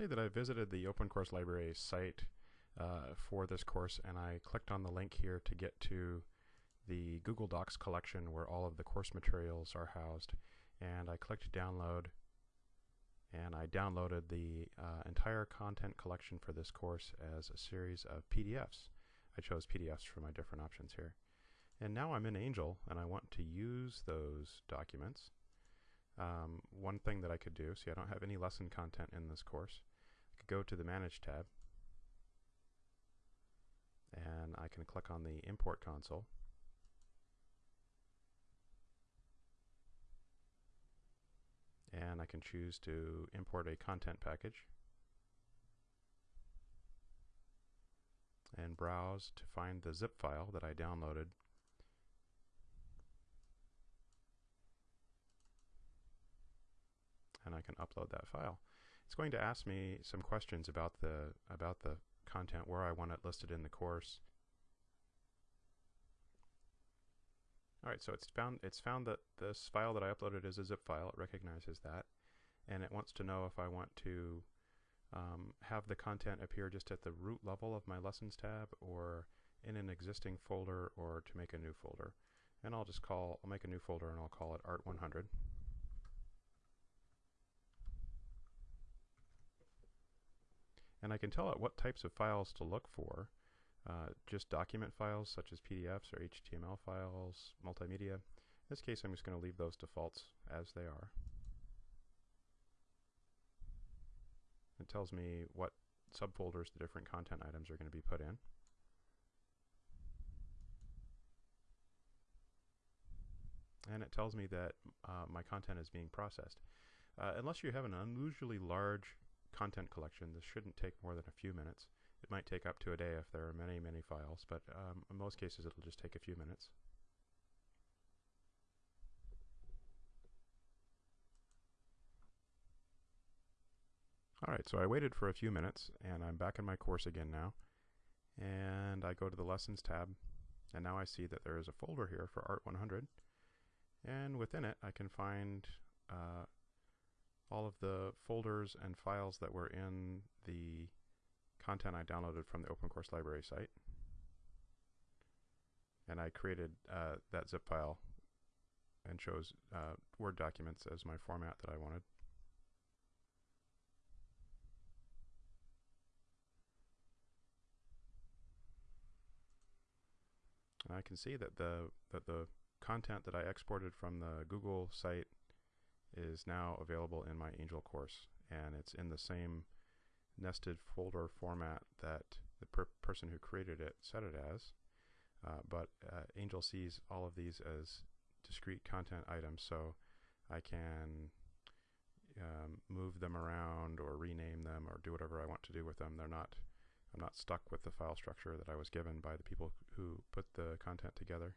say that I visited the Open Course Library site uh, for this course and I clicked on the link here to get to the Google Docs collection where all of the course materials are housed and I clicked download and I downloaded the uh, entire content collection for this course as a series of PDFs. I chose PDFs for my different options here. And now I'm in Angel and I want to use those documents. Um, one thing that I could do, see I don't have any lesson content in this course, I could go to the Manage tab. And I can click on the Import Console. And I can choose to import a content package. And browse to find the zip file that I downloaded and I can upload that file. It's going to ask me some questions about the about the content, where I want it listed in the course. All right, so it's found it's found that this file that I uploaded is a zip file. It recognizes that, and it wants to know if I want to um, have the content appear just at the root level of my lessons tab, or in an existing folder, or to make a new folder. And I'll just call I'll make a new folder and I'll call it Art 100. And I can tell it what types of files to look for. Uh, just document files such as PDFs or HTML files, multimedia. In this case, I'm just going to leave those defaults as they are. It tells me what subfolders the different content items are going to be put in. And it tells me that uh, my content is being processed. Uh, unless you have an unusually large content collection. This shouldn't take more than a few minutes. It might take up to a day if there are many, many files, but um, in most cases it'll just take a few minutes. Alright, so I waited for a few minutes and I'm back in my course again now. And I go to the Lessons tab and now I see that there is a folder here for Art 100 and within it I can find uh, all of the folders and files that were in the content I downloaded from the Open Course Library site. And I created uh, that zip file and chose uh, Word documents as my format that I wanted. And I can see that the that the content that I exported from the Google site is now available in my Angel course and it's in the same nested folder format that the per person who created it set it as. Uh, but uh, Angel sees all of these as discrete content items so I can um, move them around or rename them or do whatever I want to do with them. They're not I'm not stuck with the file structure that I was given by the people who put the content together